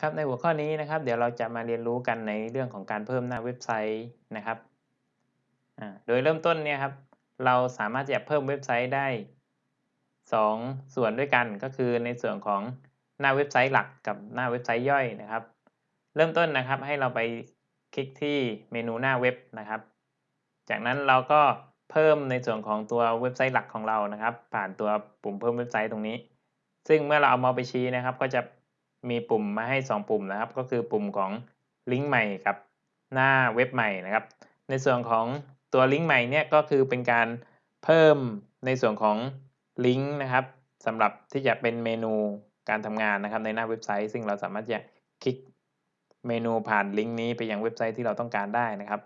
ครับในหัวข้อนี้นะครับเดี๋ยวเราจะมาเรียนรู้กันในเรื่องของการเพิ่มหน้าเว็บไซต์นะครับโดยเริ่มต้นเนี่ยครับเราสามารถจะเพิ่มเว็บไซต์ได้ 2 ส่วนด้วยกันก็คือในส่วนของหน้าเว็บไซต์หลักกับหน้าเว็บไซต์ย่อยนะครับ เริ่มต้นนะครับให้เราไปคลิกที่เมนูหน้าเว็บนะครับ จากนั้นเราก็เพิ่มในส่วนของตัวเว็บไซต์หลักของเรานะครับ ผ่านตัวปุ่มเพิ่มเว็บไซต์ตรงนี้ ซึ่งเมื่อเราเอามาไปชี้นะครับ ก็จะ มีปุ่มมาให้ 2 ปุ่มนะครับ ก็คือปุ่มของลิงก์ใหม่กับหน้าเว็บใหม่นะครับ ในส่วนของตัวลิงก์ใหม่เนี่ยก็คือเป็นการเพิ่มในส่วนของลิงก์นะครับสำหรับที่จะเป็นเมนูการทำงานนะครับในหน้าเว็บไซต์ ซึ่งเราสามารถจะคลิกเมนูผ่านลิงก์นี้ไปยังเว็บไซต์ที่เราต้องการได้นะครับ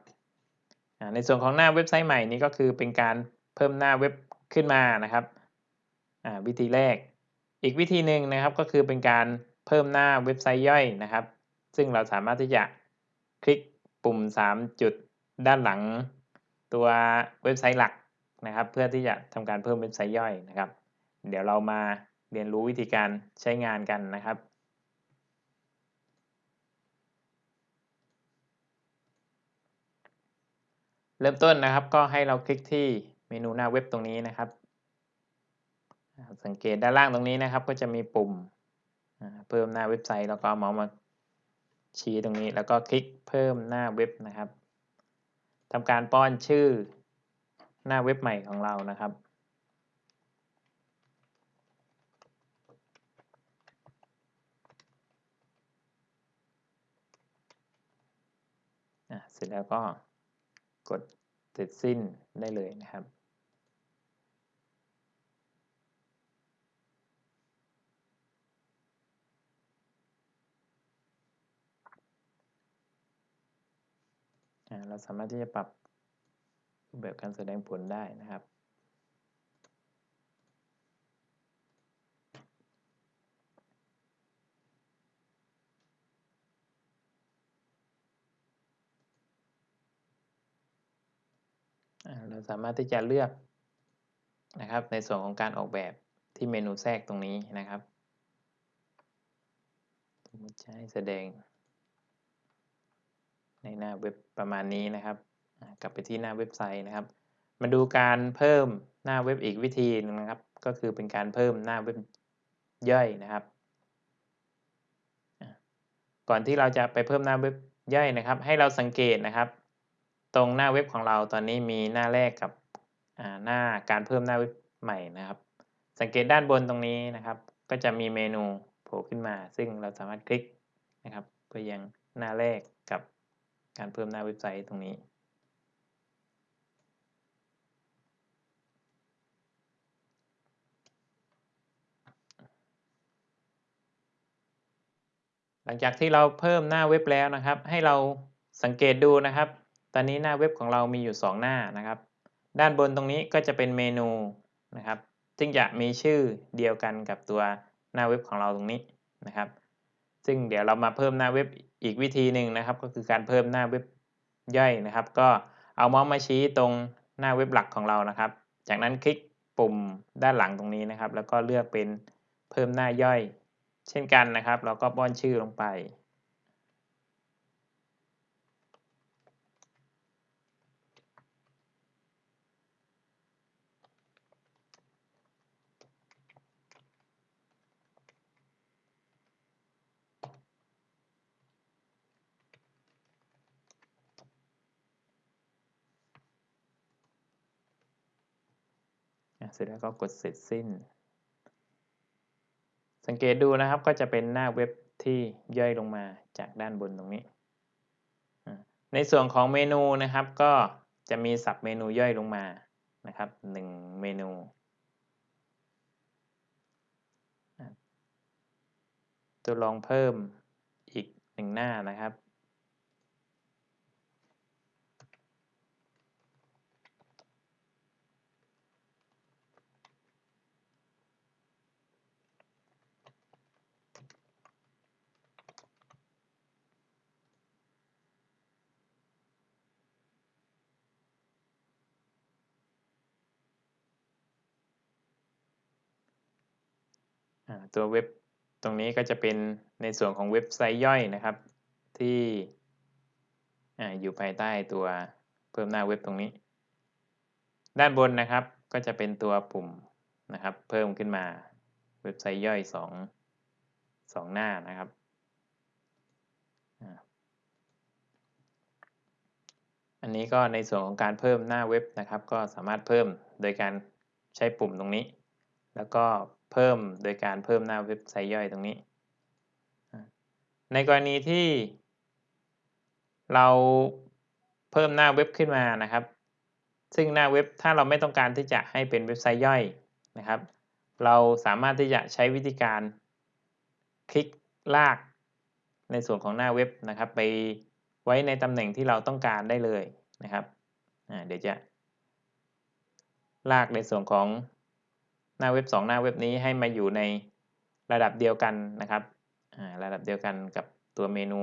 ในส่วนของหน้าเว็บไซต์ใหม่นี้ก็คือเป็นการเพิ่มหน้าเว็บขึ้นมานะครับวิธีแรก อีกวิธีหนึ่งนะครับก็คือเป็นการ เพิ่มหน้าเว็บไซต์ย่อยนะครับ ซึ่งเราสามารถที่จะคลิกปุ่ม 3 จุดด้านหลัง ตัวเว็บไซต์หลักนะครับ เพื่อที่จะทำการเพิ่มเว็บไซต์ย่อยนะครับ เดี๋ยวเรามาเรียนรู้วิธีการใช้งานกันนะครับเริ่มต้นนะครับก็ให้เราคลิกที่เมนูหน้าเว็บตรงนี้นะครับ สังเกตด้านล่างตรงนี้นะครับ ก็จะมีปุ่ม เพิ่มหน้าเว็บไซต์แล้วก็เมาส์มาชี้ตรงนี้แล้วก็คลิกเพิ่มหน้าเว็บนะครับทำการป้อนชื่อหน้าเว็บใหม่ของเรานะครับ เสร็จแล้วก็กดเสร็จสิ้นได้เลยนะครับ เราสามารถที่จะปรับแบบการแสดงผลได้นะครับ เราสามารถที่จะเลือกนะครับ ในส่วนของการออกแบบที่เมนูแทรกตรงนี้นะครับสมมติใช้แสดง ในหน้าเว็บประมาณนี้นะครับ กลับไปที่หน้าเว็บไซต์นะครับ มาดูการเพิ่มหน้าเว็บอีกวิธีนึงนะครับ ก็คือเป็นการเพิ่มหน้าเว็บย่อยนะครับ ก่อนที่เราจะไปเพิ่มหน้าเว็บย่อยนะครับ ให้เราสังเกตนะครับ ตรงหน้าเว็บของเราตอนนี้มีหน้าแรกกับหน้าการเพิ่มหน้าเว็บใหม่นะครับ สังเกตด้านบนตรงนี้นะครับ ก็จะมีเมนูโผล่ขึ้นมา ซึ่งเราสามารถคลิกนะครับไปยังหน้าแรกกับ การเพิ่มหน้าเว็บไซต์ตรงนี้หลังจากที่เราเพิ่มหน้าเว็บแล้วนะครับ ให้เราสังเกตดูนะครับ ตอนนี้หน้าเว็บของเรามีอยู่ 2 หน้านะครับ ด้านบนตรงนี้ก็จะเป็นเมนูนะครับ ซึ่งจะมีชื่อเดียวกันกับตัวหน้าเว็บของเราตรงนี้นะครับ ซึ่งเดี๋ยวเรามาเพิ่มหน้าเว็บอีกวิธีหนึ่งนะครับ ก็คือการเพิ่มหน้าเว็บย่อยนะครับ ก็เอาเมาส์มาชี้ตรงหน้าเว็บหลักของเรานะครับ จากนั้นคลิกปุ่มด้านหลังตรงนี้นะครับ แล้วก็เลือกเป็นเพิ่มหน้าย่อย เช่นกันนะครับ เราก็ป้อนชื่อลงไป เสร็จแล้วก็กดเสร็จสิ้น สังเกตดูนะครับก็จะเป็นหน้าเว็บที่ย่อยลงมาจากด้านบนตรงนี้ ในส่วนของเมนูนะครับก็จะมีสับเมนูย่อยลงมานะครับ1เมนูตัวลองเพิ่มอีกหนึ่งหน้านะครับ ตัวเว็บตรงนี้ก็จะเป็นในส่วนของเว็บไซต์ย่อยนะครับ ที่ออยู่ภายใต้ตัวเพิ่มหน้าเว็บตรงนี้ ด้านบนนะครับก็จะเป็นตัวปุ่มนะครับ เพิ่มขึ้นมาเว็บไซต์ย่อยสองสองหน้านะครับอันนี้ก็ในส่วนของการเพิ่มหน้าเว็บนะครับ ก็สามารถเพิ่มโดยการใช้ปุ่มตรงนี้ แล้วก็ เพิ่มโดยการเพิ่มหน้าเว็บไซต์ย่อยตรงนี้ ในกรณีที่เราเพิ่มหน้าเว็บขึ้นมานะครับ ซึ่งหน้าเว็บถ้าเราไม่ต้องการที่จะให้เป็นเว็บไซต์ย่อยนะครับ เราสามารถที่จะใช้วิธีการคลิกลากในส่วนของหน้าเว็บนะครับ ไปไว้ในตำแหน่งที่เราต้องการได้เลยนะครับเดี๋ยวจะลากในส่วนของ หน้าเว็บ 2 หน้าเว็บนี้ให้มาอยู่ในระดับเดียวกันนะครับระดับเดียวกันกับตัวเมนู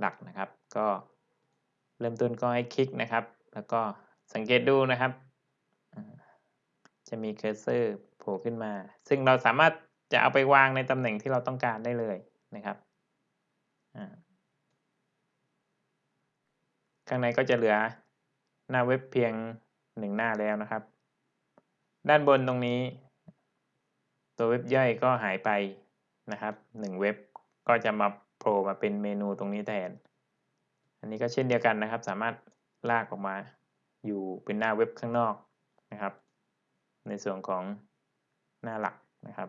หลักนะครับ ก็เริ่มต้นก็ให้คลิกนะครับ แล้วก็สังเกตดูนะครับ จะมีเคอร์เซอร์โผล่ขึ้นมา ซึ่งเราสามารถจะเอาไปวางในตำแหน่งที่เราต้องการได้เลยนะครับข้างในก็จะเหลือหน้าเว็บเพียงหนึ่งหน้าแล้วนะครับ ด้านบนตรงนี้ ตัวเว็บย่อยก็หายไปนะครับหนึ่งเว็บก็จะมาโผล่มาเป็นเมนูตรงนี้แทน อันนี้ก็เช่นเดียวกันนะครับ สามารถลากออกมาอยู่เป็นหน้าเว็บข้างนอกนะครับ ในส่วนของหน้าหลักนะครับ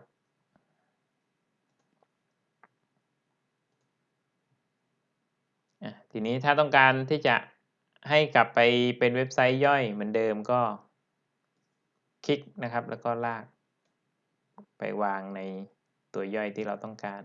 ทีนี้ถ้าต้องการที่จะให้กลับไปเป็นเว็บไซต์ย่อยเหมือนเดิมก็คลิกนะครับแล้วก็ลาก ไปวางในตัวย่อยที่เราต้องการ